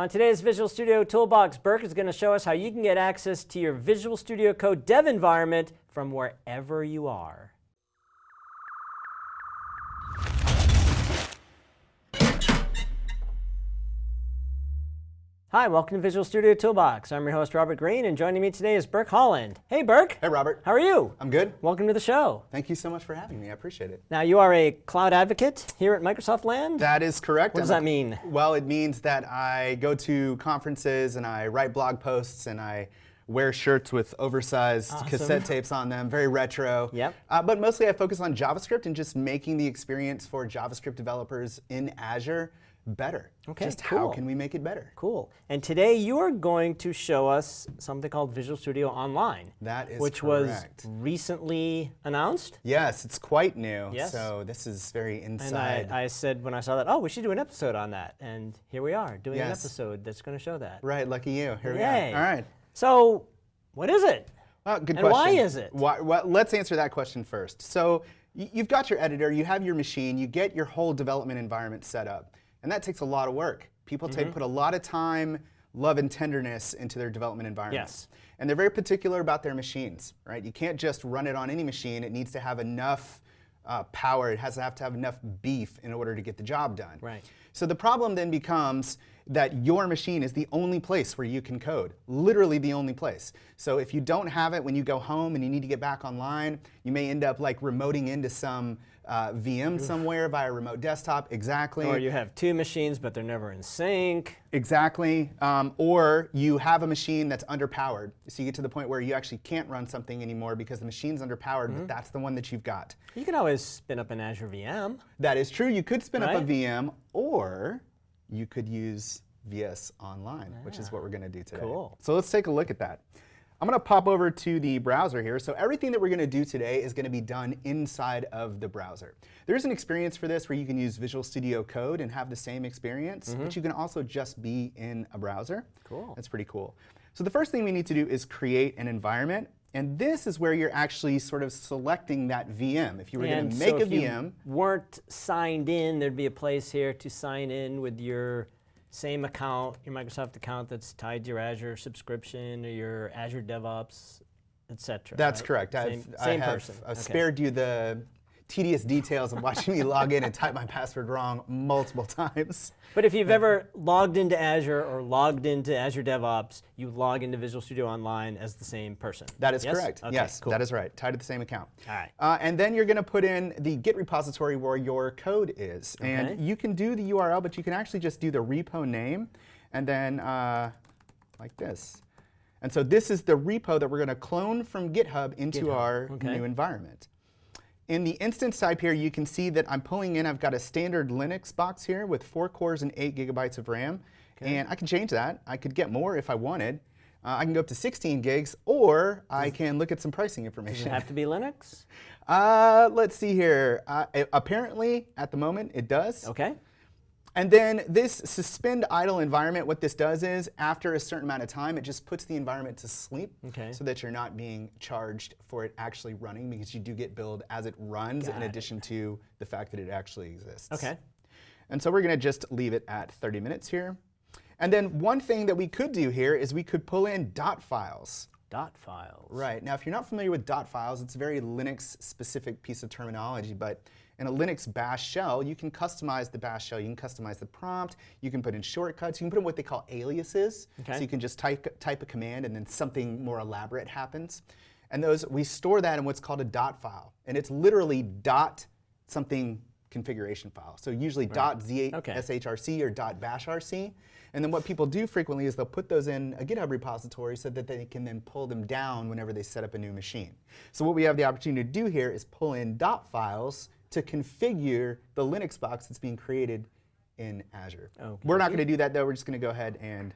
On today's Visual Studio Toolbox, Burke is going to show us how you can get access to your Visual Studio Code dev environment from wherever you are. Hi, welcome to Visual Studio Toolbox. I'm your host, Robert Green, and joining me today is Burke Holland. Hey, Burke. Hey, Robert. How are you? I'm good. Welcome to the show. Thank you so much for having me. I appreciate it. Now, you are a cloud advocate here at Microsoft Land? That is correct. What does I'm that mean? Well, it means that I go to conferences and I write blog posts and I wear shirts with oversized Awesome. cassette tapes on them, very retro. Yep. Uh, but mostly I focus on JavaScript and just making the experience for JavaScript developers in Azure better. Okay, Just cool. how can we make it better? Cool. And today you are going to show us something called Visual Studio Online. That is Which correct. was recently announced. Yes, it's quite new. Yes. So this is very And inside. I, I said when I saw that, oh, we should do an episode on that. And here we are doing an episode that's going to show that. right, lucky you. Here Yay. we are. All right. So, what is it? Well, good And question. why is it? Why, well, let's answer that question first. So you've got your editor, you have your machine, you get your whole development environment set up, and that takes a lot of work. People Mm-hmm. take put a lot of time, love, and tenderness into their development environments. Yes. And they're very particular about their machines, right? You can't just run it on any machine. It needs to have enough uh, power. It has to have to have enough beef in order to get the job done. Right. So the problem then becomes that your machine is the only place where you can code, literally the only place. So if you don't have it when you go home and you need to get back online, you may end up like remoting into some uh, VM somewhere via remote desktop. Exactly. Or you have two machines, but they're never in sync. Exactly. Um, or you have a machine that's underpowered. So you get to the point where you actually can't run something anymore because the machine's underpowered, Mm-hmm. but that's the one that you've got. You can always spin up an Azure VM. That is true. You could spin up a VM, or you could use VS Online, which is what we're going to do today. Cool. So let's take a look at that. I'm going to pop over to the browser here. So everything that we're going to do today is going to be done inside of the browser. There's an experience for this where you can use Visual Studio Code and have the same experience, but you can also just be in a browser. Mm-hmm. Cool. That's pretty cool. So the first thing we need to do is create an environment. And this is where you're actually sort of selecting that VM. If you were going to so make a if you VM, weren't signed in, there'd be a place here to sign in with your same account, your Microsoft account that's tied to your Azure subscription or your Azure DevOps, etc. That's right? correct. Same, I've, I have person. uh, Okay. spared you the tedious details of watching me log in and type my password wrong multiple times. But if you've ever logged into Azure or logged into Azure DevOps, you log into Visual Studio Online as the same person. That is Yes? correct. Okay, yes, cool. that is right. Tied to the same account. All right. Uh, and then you're going to put in the Git repository where your code is. Okay. And you can do the URL, but you can actually just do the repo name and then uh, like this. And so this is the repo that we're going to clone from GitHub into GitHub, our okay. new environment. In the instance type here, you can see that I'm pulling in, I've got a standard Linux box here with four cores and eight gigabytes of RAM. And I can change that. I could get more if I wanted. Uh, I can go up to 16 gigs, or I can look at some pricing Does it information. have to be Linux? Uh, let's see here. Uh, a- apparently, at the moment, it does. Okay. And then this suspend idle environment, what this does is, after a certain amount of time, it just puts the environment to sleep Okay. so that you're not being charged for it actually running because you do get billed as it runs Got in it. addition to the fact that it actually exists. Okay. And so we're going to just leave it at 30 minutes here. And then one thing that we could do here is we could pull in dot files. Dot files. Right. Now, if you're not familiar with dot files, it's a very Linux specific piece of terminology, but in a Linux bash shell, you can customize the bash shell. You can customize the prompt. You can put in shortcuts. You can put in what they call aliases. Okay. So you can just type, type a command and then something more elaborate happens. And those, we store that in what's called a dot file. And it's literally dot something configuration file. So usually dot Okay. .shrc or .bashrc. And then what people do frequently is they'll put those in a GitHub repository so that they can then pull them down whenever they set up a new machine. So what we have the opportunity to do here is pull in dot files to configure the Linux box that's being created in Azure. We're not going to do that though. We're just going to go ahead and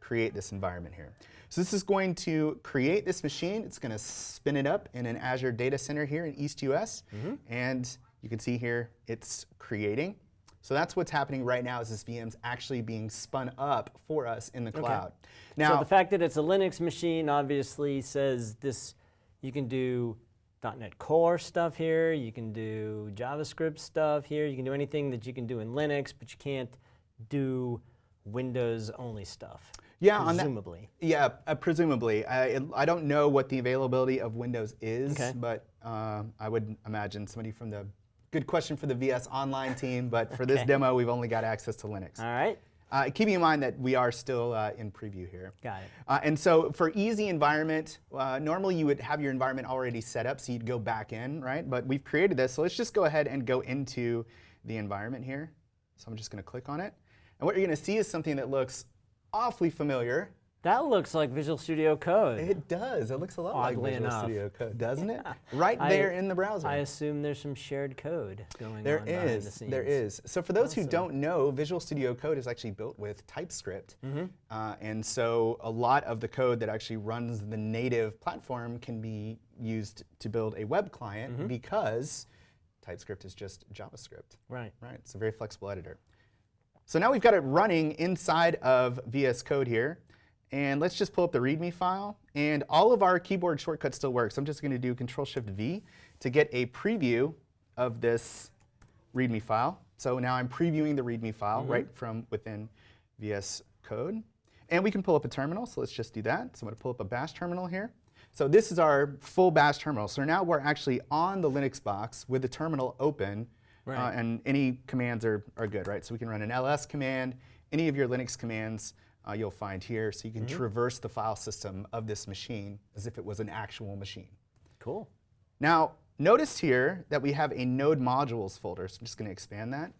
create this environment here. So this is going to create this machine. It's going to spin it up in an Azure data center here in East US. Mm-hmm. And you can see here it's creating. So that's what's happening right now is this VM's actually being spun up for us in the cloud. Now, so the fact that it's a Linux machine obviously says this. You can do .NET Core stuff here. You can do JavaScript stuff here. You can do anything that you can do in Linux, but you can't do Windows only stuff. Yeah, on that- presumably. Yeah, uh, presumably. I, it- I don't know what the availability of Windows is, Okay. but uh, I would imagine somebody from the, good question for the VS Online team, but for this demo, we've only got access to Linux. All right, Uh, keeping in mind that we are still uh, in preview here. got it. Uh, and so for easy environment, uh, normally you would have your environment already set up, so you'd go back in, right? But we've created this, so let's just go ahead and go into the environment here. So I'm just going to click on it. And what you're going to see is something that looks awfully familiar. That looks like Visual Studio Code. It does. It looks a lot Oddly like Visual enough. Studio Code, doesn't it? Right I- there in the browser. I assume there's some shared code going There on behind the scenes. there is. So for those who don't know, Visual Studio Code is actually built with TypeScript. Mm-hmm. Uh, and so a lot of the code that actually runs the native platform can be used to build a web client Mm-hmm. because TypeScript is just JavaScript. Right. Right, it's a very flexible editor. So now we've got it running inside of VS Code here. And let's just pull up the README file. And all of our keyboard shortcuts still work. So I'm just going to do Control-Shift-V to get a preview of this README file. So now I'm previewing the README file right from within VS Code. And we can pull up a terminal, so let's just do that. So I'm going to pull up a bash terminal here. So this is our full bash terminal. So now we're actually on the Linux box with the terminal open, uh, and any commands are, are good, right? So we can run an ls command, any of your Linux commands uh, you'll find here, so you can traverse the file system of this machine as if it was an actual machine. Cool. Now, notice here that we have a node modules folder, so I'm just going to expand that.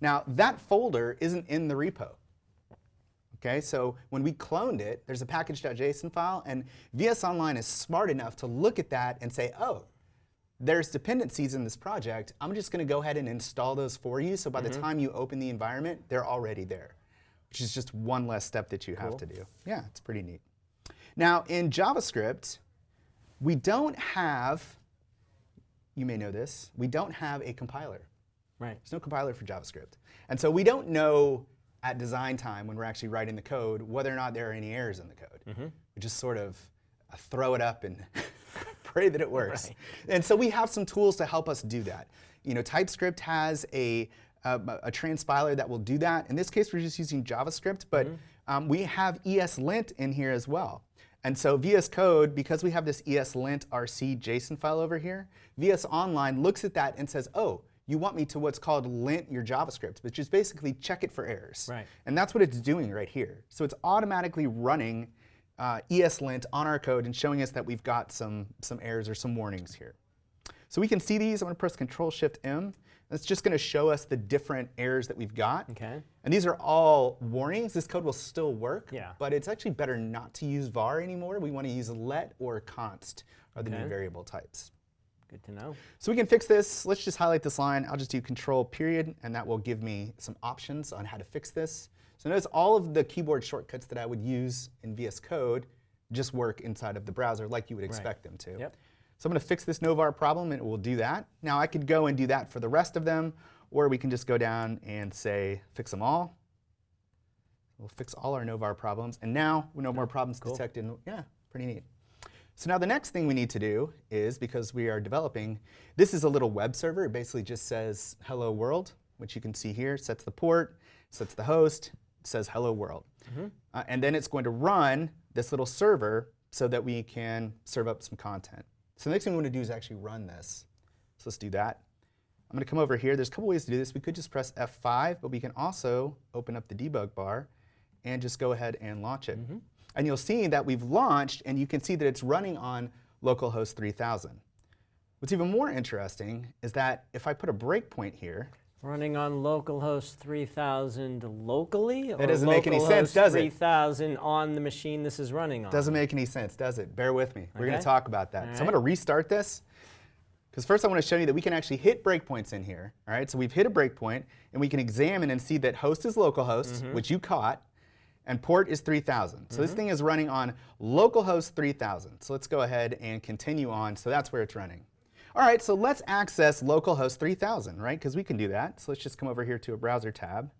Now, that folder isn't in the repo. Okay, so when we cloned it, there's a package.json file, and VS Online is smart enough to look at that and say, oh, there's dependencies in this project. I'm just going to go ahead and install those for you, so by the time you open the environment, they're already there, which is just one less step that you have to do. Yeah, it's pretty neat. Now, in JavaScript, we don't have, you may know this, we don't have a compiler. Right. There's no compiler for JavaScript. And so we don't know at design time when we're actually writing the code whether or not there are any errors in the code. We just sort of uh, throw it up and pray that it works. Right. And so we have some tools to help us do that. You know, TypeScript has a, a, a transpiler that will do that. In this case, we're just using JavaScript, but um, we have ESLint in here as well. And so VS Code, because we have this ESLint RC JSON file over here, VS Online looks at that and says, oh, you want me to what's called lint your JavaScript, which is basically check it for errors. Right. And that's what it's doing right here. So it's automatically running uh, ESLint on our code and showing us that we've got some, some errors or some warnings here. So we can see these. I'm going to press Control-Shift-M. It's just going to show us the different errors that we've got. Okay. And these are all warnings. This code will still work, Yeah. but it's actually better not to use var anymore. We want to use let or const are the new variable types. Good to know. So we can fix this. Let's just highlight this line. I'll just do control period, and that will give me some options on how to fix this. So notice all of the keyboard shortcuts that I would use in VS Code just work inside of the browser like you would expect them to. Yep. So I'm going to fix this no-var problem, and it will do that. Now I could go and do that for the rest of them, or we can just go down and say fix them all. We'll fix all our no-var problems, and now we no more problems Cool. detected. Yeah, pretty neat. So now the next thing we need to do is, because we are developing, this is a little web server. It basically just says hello world, which you can see here, sets the port, sets the host, says hello world. Uh, and then it's going to run this little server so that we can serve up some content. So the next thing we want to do is actually run this. So let's do that. I'm going to come over here. There's a couple ways to do this. We could just press F5, but we can also open up the debug bar and just go ahead and launch it. Mm-hmm. And you'll see that we've launched, and you can see that it's running on localhost 3000. What's even more interesting is that if I put a breakpoint here, Running on localhost 3000 locally? That doesn't make any sense, does it? 3000 on the machine this is running on. Doesn't make any sense, does it? Bear with me. We're going to talk about that. All So I'm going to restart this. Because first I want to show you that we can actually hit breakpoints in here. All right, so we've hit a breakpoint, and we can examine and see that host is localhost, Mm-hmm. which you caught, and port is 3000. So this thing is running on localhost 3000. So let's go ahead and continue on. So that's where it's running. All right, so let's access localhost 3000, right? Because we can do that. So let's just come over here to a browser tab.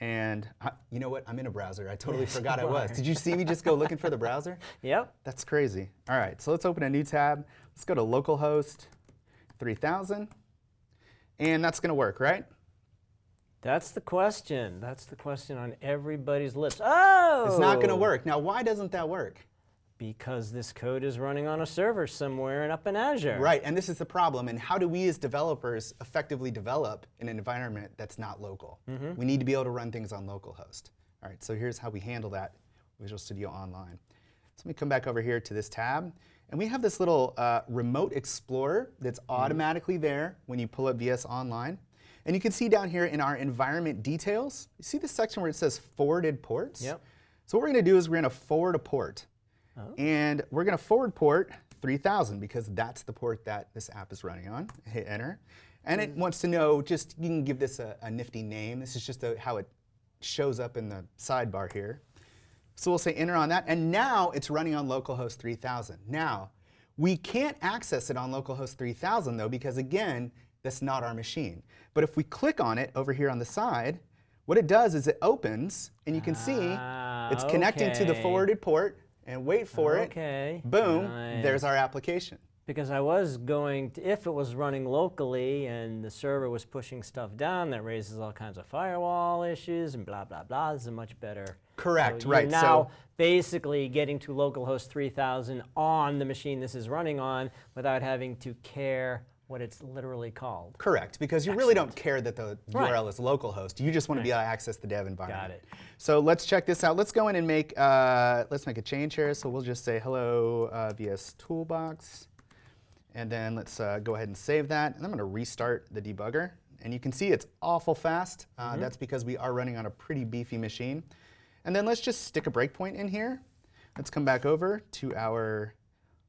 And I, you know what? I'm in a browser. I totally forgot I was. Did you see me just go looking for the browser? Yep. That's crazy. All right, so let's open a new tab. Let's go to localhost 3000. And that's going to work, right? That's the question. That's the question on everybody's lips. Oh! It's not going to work. Now, why doesn't that work? Because this code is running on a server somewhere and up in Azure. Right, and this is the problem. And how do we as developers effectively develop in an environment that's not local? We need to be able to run things on localhost. All right, so here's how we handle that Visual Studio Online. So let me come back over here to this tab. And we have this little uh, remote explorer that's automatically there when you pull up VS Online. And you can see down here in our environment details, you see this section where it says forwarded ports? Yep. So what we're going to do is we're going to forward a port. And we're going to forward port 3000 because that's the port that this app is running on. Hit enter. And it wants to know just, you can give this a, a nifty name. This is just a, how it shows up in the sidebar here. So we'll say enter on that. And now it's running on localhost 3000. Now, we can't access it on localhost 3000 though because again, that's not our machine. But if we click on it over here on the side, what it does is it opens and you can see Ah, it's connecting to the forwarded port and wait for it. Okay. it. Boom, Nice. there's our application. Because I was going to, if it was running locally and the server was pushing stuff down, that raises all kinds of firewall issues and blah, blah, blah. This is a much better. Correct, so right, You're so- now basically getting to localhost 3000 on the machine this is running on without having to care what it's literally called. Correct, because you really don't care that the Right. URL is localhost. You just want to be able to access the dev environment. Got it. So let's check this out. Let's go in and make uh, let's make a change here. So we'll just say hello uh, VS Toolbox, and then let's uh, go ahead and save that. And I'm going to restart the debugger, and you can see it's awful fast. Uh, Mm-hmm. That's because we are running on a pretty beefy machine. And then let's just stick a breakpoint in here. Let's come back over to our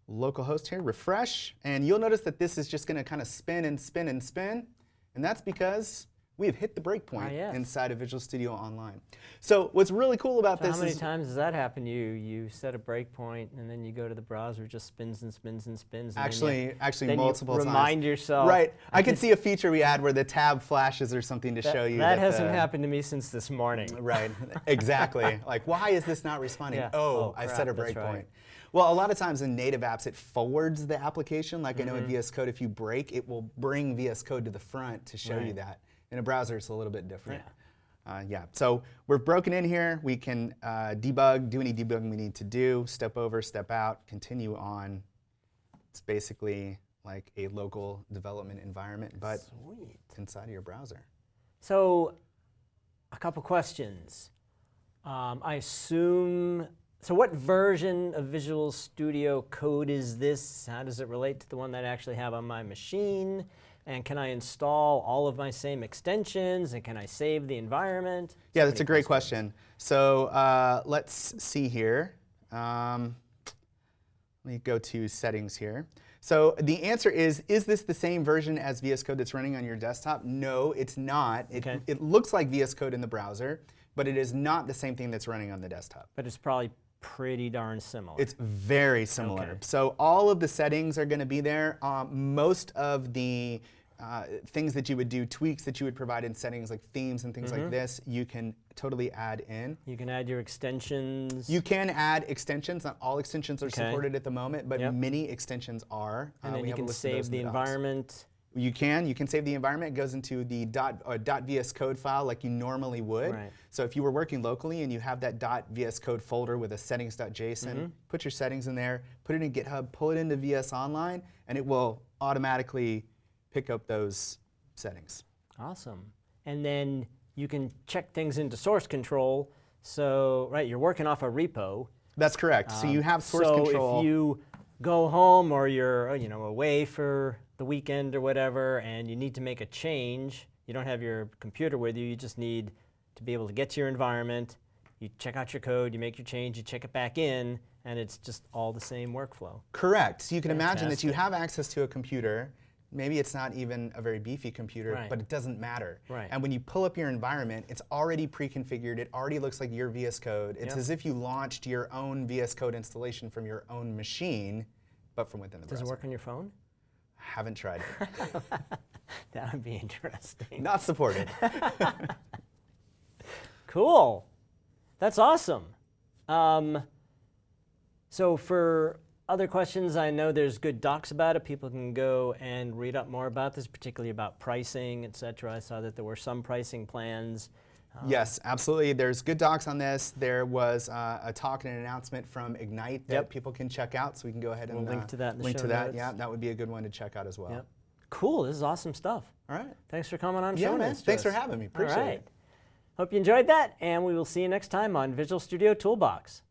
localhost here, refresh, and you'll notice that this is just going to kind of spin and spin and spin, and that's because we have hit the breakpoint Ah, yes. inside of Visual Studio Online. So what's really cool about So this how many times does that happen? You you set a breakpoint and then you go to the browser, it just spins and spins and spins. and then you- actually actually multiple times. remind yourself. Right. I could see a feature we add where the tab flashes or something to That, show you that that hasn't the- happened to me since this morning. Right, exactly. like, why is this not responding? Yeah. Oh, Oh, I crap, set a breakpoint. right. Well, a lot of times in native apps, it forwards the application. Like I know Mm-hmm. in VS Code, if you break, it will bring VS Code to the front to show you that. In a browser, it's a little bit different. Uh, yeah, so we're broken in here. We can uh, debug, do any debugging we need to do, step over, step out, continue on. It's basically like a local development environment, but Sweet. inside of your browser. So, a couple questions. Um, I assume. So, what version of Visual Studio Code is this? How does it relate to the one that I actually have on my machine? And can I install all of my same extensions? And can I save the environment? Yeah, that's a great questions. question. So uh, let's see here. Um, let me go to settings here. So the answer is, is this the same version as VS Code that's running on your desktop? No, it's not. It, Okay. it looks like VS Code in the browser, but it is not the same thing that's running on the desktop. But it's probably pretty darn similar. It's very similar. Okay. So all of the settings are going to be there. Um, most of the uh, things that you would do, tweaks that you would provide in settings like themes and things Mm-hmm. like this, you can totally add in. you can add your extensions. You can add extensions. Not all extensions are Okay. supported at the moment, but Yep. many extensions are. and Uh, then we you can list of those save the docs. You can. You can save the environment. It goes into the dot, uh, dot .vscode file like you normally would. Right. So if you were working locally and you have that dot .vscode folder with a settings.json, Mm-hmm. put your settings in there, put it in GitHub, pull it into VS Online, and it will automatically pick up those settings. Awesome. And then you can check things into source control. So, right, you're working off a repo. That's correct. so you have source Um, so control. if you go home or you're, uh, you know, away for the weekend or whatever, and you need to make a change, you don't have your computer with you. You just need to be able to get to your environment. You check out your code, you make your change, you check it back in, and it's just all the same workflow. Correct. So you can imagine that you have access to a computer. Maybe it's not even a very beefy computer, Right. but it doesn't matter. Right. And when you pull up your environment, it's already pre-configured. It already looks like your VS Code. It's Yep. as if you launched your own VS Code installation from your own machine, but from within the Does browser. it work on your phone? Haven't tried it. That would be interesting. not supported. Cool. That's awesome. Um, so for other questions, I know there's good docs about it. People can go and read up more about this, particularly about pricing, et cetera. I saw that there were some pricing plans. Yes, absolutely. There's good docs on this. There was uh, a talk and an announcement from Ignite that Yep. people can check out, so we can go ahead and We'll link uh, to that in the link show to that. notes. Yeah, that would be a good one to check out as well. Yep. Cool. This is awesome stuff. All right. Thanks for coming on. Yeah, man. Thanks for having me. Appreciate right. it. Hope you enjoyed that, and we will see you next time on Visual Studio Toolbox.